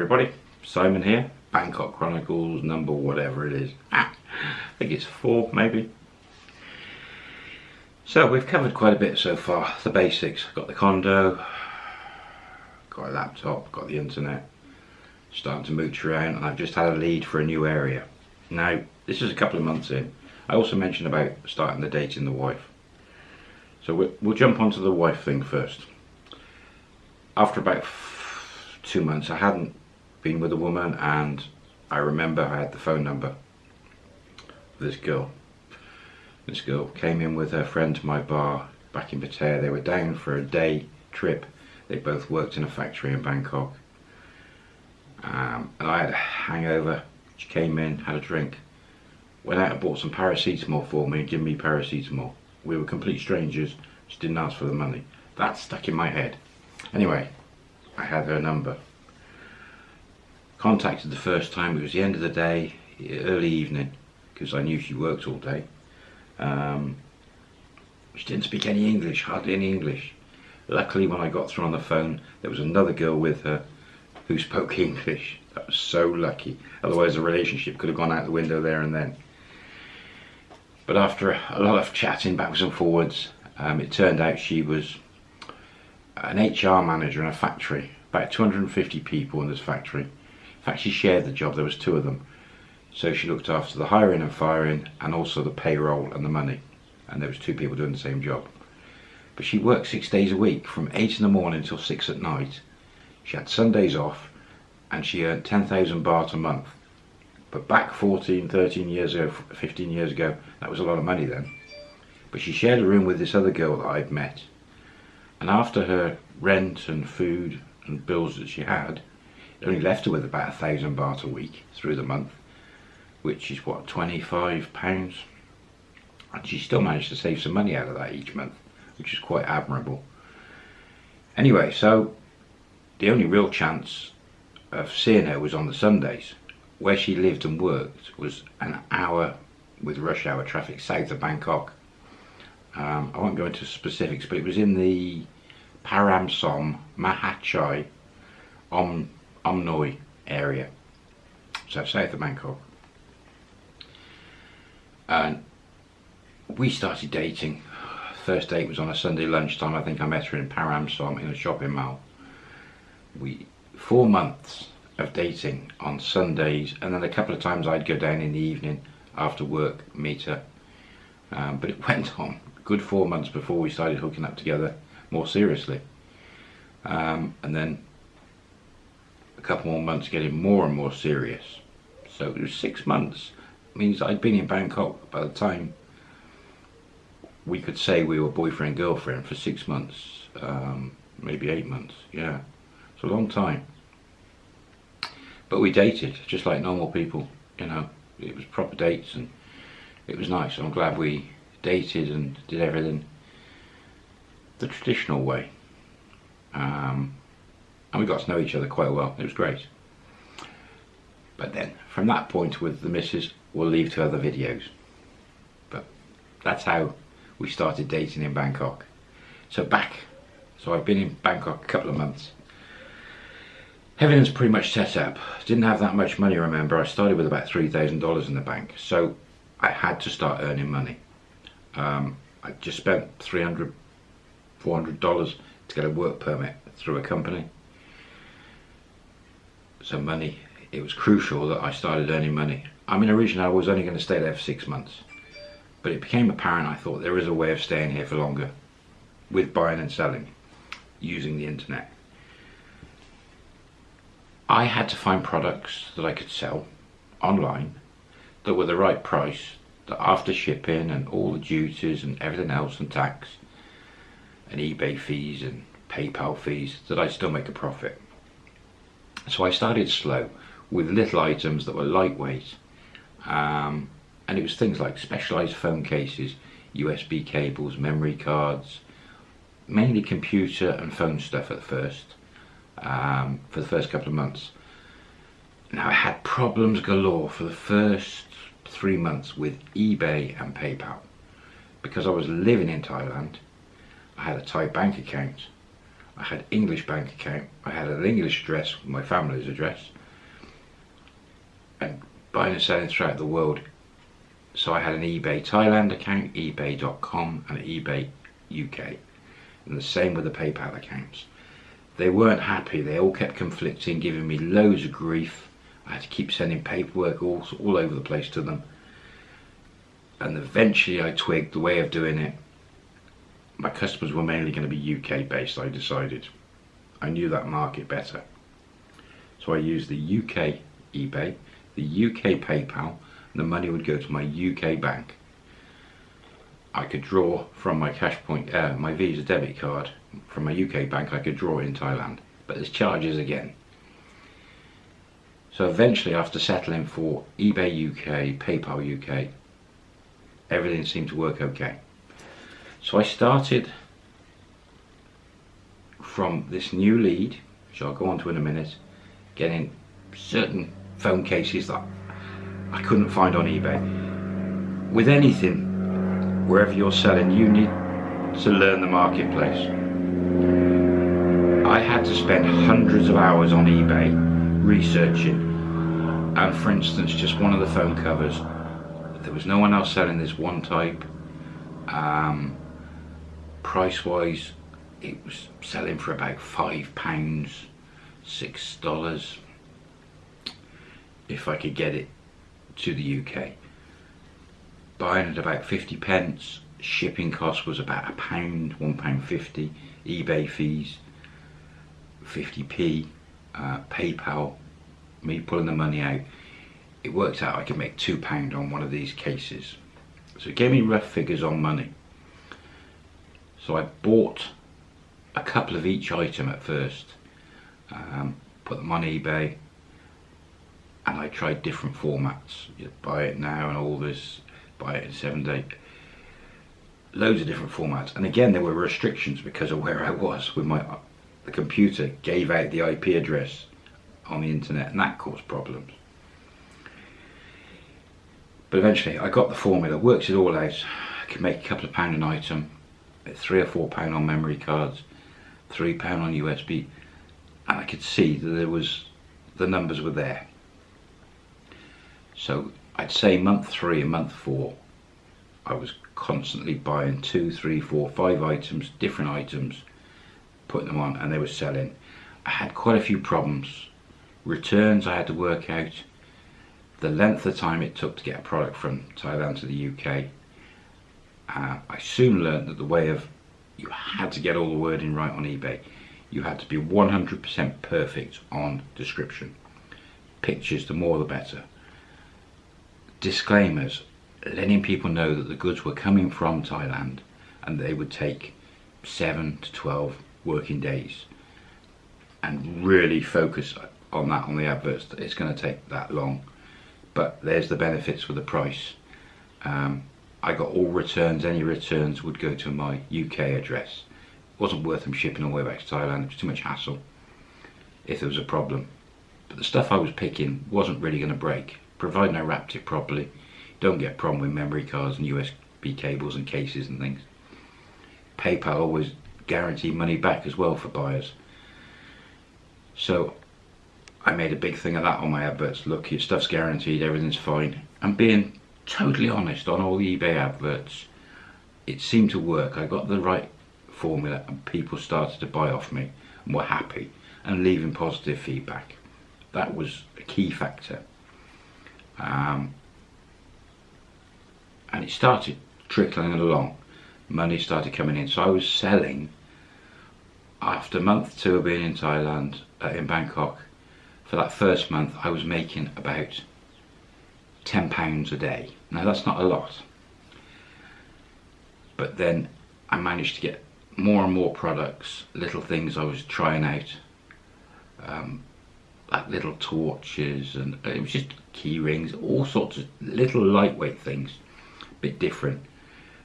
everybody, Simon here, Bangkok Chronicles number whatever it is. Ah, I think it's four maybe. So we've covered quite a bit so far, the basics. Got the condo, got a laptop, got the internet, starting to mooch around and I've just had a lead for a new area. Now, this is a couple of months in. I also mentioned about starting the dating the wife. So we'll, we'll jump onto the wife thing first. After about two months I hadn't been with a woman and I remember I had the phone number of this girl. This girl came in with her friend to my bar back in Pattaya. They were down for a day trip. They both worked in a factory in Bangkok. Um, and I had a hangover. She came in, had a drink, went out and bought some paracetamol for me and gave me paracetamol. We were complete strangers. She didn't ask for the money. That stuck in my head. Anyway, I had her number. Contacted the first time, it was the end of the day, early evening, because I knew she worked all day. Um, she didn't speak any English, hardly any English. Luckily when I got through on the phone, there was another girl with her who spoke English. That was so lucky. Otherwise the relationship could have gone out the window there and then. But after a lot of chatting backwards and forwards, um, it turned out she was an HR manager in a factory, about 250 people in this factory. Fact, she shared the job, there was two of them. So she looked after the hiring and firing and also the payroll and the money. And there was two people doing the same job. But she worked six days a week from eight in the morning until six at night. She had Sundays off and she earned 10,000 baht a month. But back 14, 13 years ago, 15 years ago, that was a lot of money then. But she shared a room with this other girl that I'd met and after her rent and food and bills that she had, only left her with about a thousand baht a week through the month, which is what, 25 pounds? And she still managed to save some money out of that each month, which is quite admirable. Anyway, so the only real chance of seeing her was on the Sundays. Where she lived and worked was an hour with rush hour traffic south of Bangkok um, I won't go into specifics, but it was in the Param Som Mahachai Om, Omnoi area, so south of Bangkok. And we started dating. First date was on a Sunday lunchtime. I think I met her in Param Som in a shopping mall. We four months of dating on Sundays, and then a couple of times I'd go down in the evening after work, meet her. Um, but it went on good four months before we started hooking up together more seriously. Um, and then a couple more months getting more and more serious. So it was six months. It means I'd been in Bangkok by the time we could say we were boyfriend girlfriend for six months, um, maybe eight months. Yeah, it's a long time. But we dated just like normal people. You know, it was proper dates and it was nice. I'm glad we dated and did everything the traditional way. Um, and we got to know each other quite well. It was great. But then, from that point with the missus, we'll leave to other videos. But that's how we started dating in Bangkok. So back, so I've been in Bangkok a couple of months. Everything's pretty much set up. Didn't have that much money, remember. I started with about $3,000 in the bank. So I had to start earning money. Um, I just spent 300 $400 to get a work permit through a company. So money, it was crucial that I started earning money. I mean originally I was only going to stay there for six months. But it became apparent I thought there is a way of staying here for longer with buying and selling using the internet. I had to find products that I could sell online that were the right price that after shipping and all the duties and everything else and tax and eBay fees and PayPal fees that I'd still make a profit. So I started slow with little items that were lightweight um, and it was things like specialized phone cases, USB cables, memory cards, mainly computer and phone stuff at first um, for the first couple of months. Now I had problems galore for the first three months with eBay and PayPal. Because I was living in Thailand, I had a Thai bank account. I had English bank account. I had an English address, my family's address, and buying and selling throughout the world. So I had an eBay Thailand account, eBay.com, and eBay UK, and the same with the PayPal accounts. They weren't happy. They all kept conflicting, giving me loads of grief. I had to keep sending paperwork all all over the place to them. And eventually, I twigged the way of doing it my customers were mainly going to be UK based, I decided. I knew that market better. So I used the UK eBay, the UK PayPal, and the money would go to my UK bank. I could draw from my cash point, uh, my Visa debit card from my UK bank, I could draw in Thailand. But there's charges again. So eventually, after settling for eBay UK, PayPal UK, everything seemed to work okay. So I started from this new lead, which I'll go on to in a minute, getting certain phone cases that I couldn't find on eBay. With anything, wherever you're selling, you need to learn the marketplace. I had to spend hundreds of hours on eBay researching and for instance just one of the phone covers there was no one else selling this one type um, price wise it was selling for about five pounds six dollars if I could get it to the UK buying at about 50 pence shipping cost was about a pound one pound 50 eBay fees 50p uh, PayPal me pulling the money out. It worked out I could make two pound on one of these cases. So it gave me rough figures on money so I bought a couple of each item at first, um, put them on eBay, and I tried different formats. You buy it now and all this, buy it in seven day. Loads of different formats, and again there were restrictions because of where I was with my the computer gave out the IP address on the internet, and that caused problems. But eventually I got the formula, works it all out. I could make a couple of pound an item, three or four pound on memory cards, three pound on USB, and I could see that there was the numbers were there. So I'd say month three and month four, I was constantly buying two, three, four, five items, different items, putting them on, and they were selling. I had quite a few problems. Returns I had to work out. The length of time it took to get a product from Thailand to the UK uh, I soon learned that the way of you had to get all the wording right on eBay. You had to be 100% perfect on description. Pictures, the more the better. Disclaimers, letting people know that the goods were coming from Thailand and they would take 7 to 12 working days and really focus on that on the adverts that it's going to take that long but there's the benefits with the price um, I got all returns, any returns would go to my UK address. It wasn't worth them shipping all the way back to Thailand, it was too much hassle if there was a problem. But the stuff I was picking wasn't really going to break, providing I wrapped it properly. Don't get a problem with memory cards and USB cables and cases and things. PayPal always guaranteed money back as well for buyers. So I made a big thing of that on my adverts. Look, your stuff's guaranteed, everything's fine. And being totally honest on all the eBay adverts. It seemed to work. I got the right formula and people started to buy off me and were happy and leaving positive feedback. That was a key factor. Um, and it started trickling along. Money started coming in. So I was selling after month two of being in Thailand, uh, in Bangkok, for that first month I was making about £10 a day. Now that's not a lot. But then I managed to get more and more products, little things I was trying out. Um, like little torches and it was just key rings, all sorts of little lightweight things, a bit different.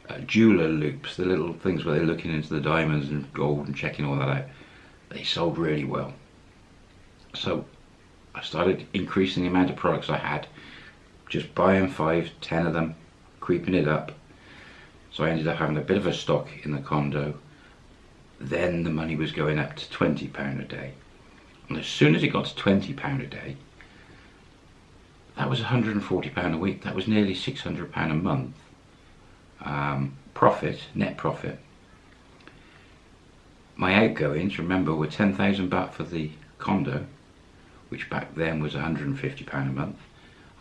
Uh, jeweler loops, the little things where they're looking into the diamonds and gold and checking all that out, they sold really well. So I started increasing the amount of products I had just buying five, ten of them, creeping it up. So I ended up having a bit of a stock in the condo then the money was going up to £20 a day. And as soon as it got to £20 a day, that was £140 a week. That was nearly £600 a month. Um, profit, net profit. My outgoings, remember, were 10,000 baht for the condo, which back then was £150 a month.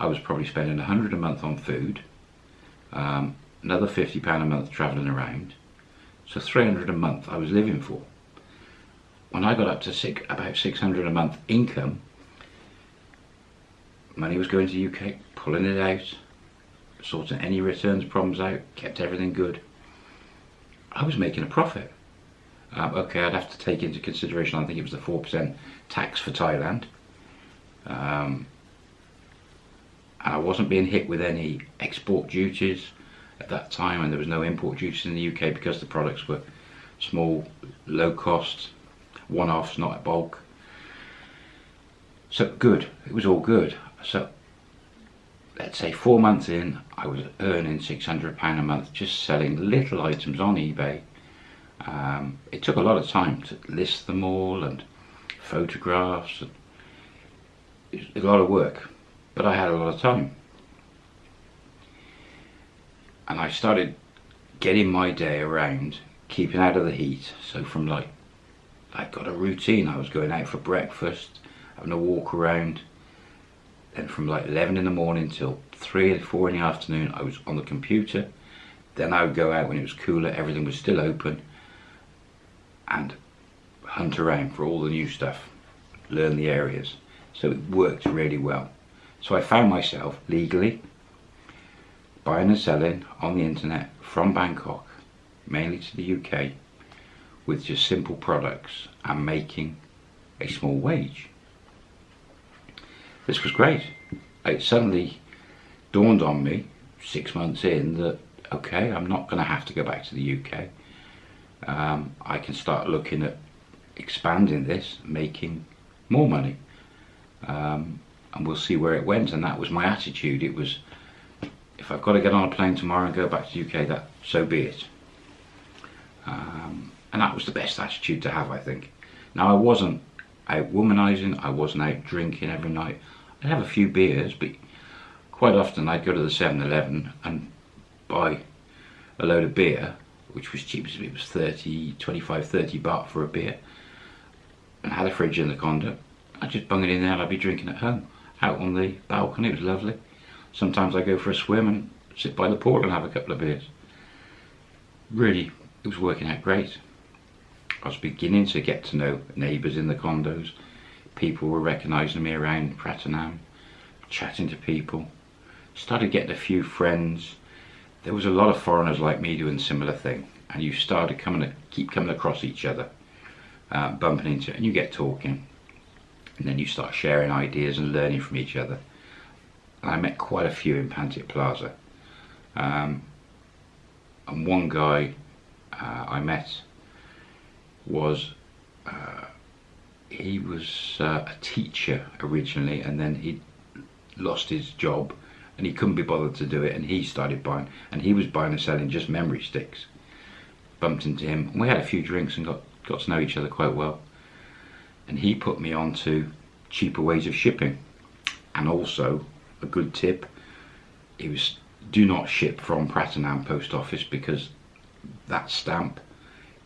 I was probably spending 100 a month on food, um, another £50 a month travelling around, so 300 a month I was living for. When I got up to six, about 600 a month income, money was going to UK, pulling it out, sorting any returns problems out, kept everything good. I was making a profit. Um, okay, I'd have to take into consideration, I think it was the 4% tax for Thailand. Um, and I wasn't being hit with any export duties at that time and there was no import duties in the UK because the products were small, low cost, one-offs, not at bulk. So good, it was all good. So let's say four months in, I was earning £600 a month just selling little items on eBay. Um, it took a lot of time to list them all and photographs. And a lot of work, but I had a lot of time. And I started getting my day around keeping out of the heat. So from like, I got a routine. I was going out for breakfast, having a walk around, then from like 11 in the morning till 3 or 4 in the afternoon I was on the computer. Then I would go out when it was cooler, everything was still open and hunt around for all the new stuff, learn the areas. So it worked really well. So I found myself legally buying and selling on the internet from Bangkok, mainly to the UK, with just simple products and making a small wage this was great. It suddenly dawned on me six months in that okay, I'm not going to have to go back to the UK. Um, I can start looking at expanding this, making more money. Um, and we'll see where it went. And that was my attitude. It was, if I've got to get on a plane tomorrow and go back to the UK, that so be it. Um, and that was the best attitude to have, I think. Now I wasn't out womanizing, I wasn't out drinking every night. I'd have a few beers, but quite often I'd go to the 7-Eleven and buy a load of beer, which was cheap, it was 30, 25, 30 baht for a beer, and had a fridge in the condo. I'd just bung it in there and I'd be drinking at home, out on the balcony, it was lovely. Sometimes I go for a swim and sit by the pool and have a couple of beers. Really, it was working out great. I was beginning to get to know neighbours in the condos. People were recognising me around Pratunam, chatting to people. Started getting a few friends. There was a lot of foreigners like me doing similar thing, and you started coming keep coming across each other, uh, bumping into, and you get talking, and then you start sharing ideas and learning from each other. I met quite a few in Pantip Plaza, um, and one guy uh, I met was uh, he was uh, a teacher originally and then he lost his job and he couldn't be bothered to do it and he started buying and he was buying and selling just memory sticks. Bumped into him and we had a few drinks and got got to know each other quite well and he put me on to cheaper ways of shipping and also a good tip he was do not ship from Pratunam post office because that stamp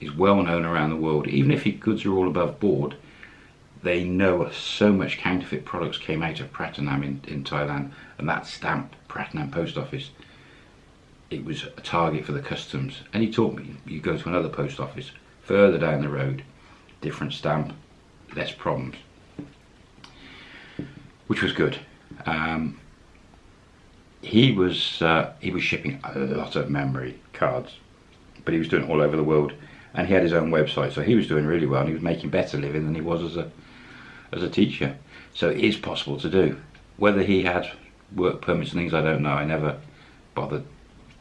is well known around the world. Even if your goods are all above board, they know so much counterfeit products came out of Pratunam in, in Thailand and that stamp, Pratunam Post Office, it was a target for the customs. And he taught me, you go to another post office further down the road, different stamp, less problems. Which was good. Um, he was uh, he was shipping a lot of memory cards, but he was doing it all over the world and he had his own website so he was doing really well and he was making better living than he was as a as a teacher so it is possible to do whether he had work permits and things I don't know I never bothered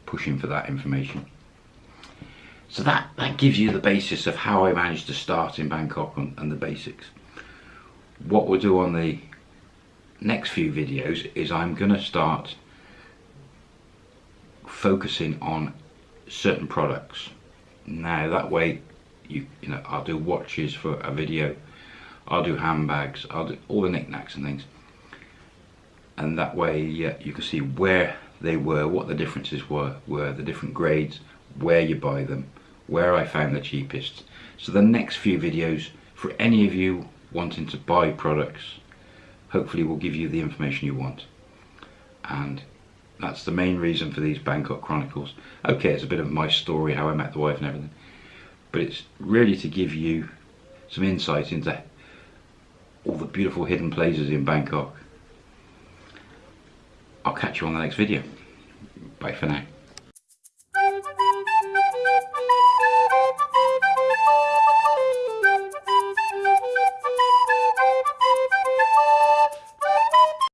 pushing for that information so that that gives you the basis of how I managed to start in Bangkok and, and the basics. What we'll do on the next few videos is I'm gonna start focusing on certain products. Now that way you you know I'll do watches for a video I'll do handbags I'll do all the knickknacks and things. And that way yeah, you can see where they were what the differences were were the different grades where you buy them where I found the cheapest. So the next few videos for any of you wanting to buy products hopefully will give you the information you want. And that's the main reason for these Bangkok Chronicles. Okay it's a bit of my story how I met the wife and everything. But it's really to give you some insight into all the beautiful hidden places in Bangkok. I'll catch you on the next video. Bye for now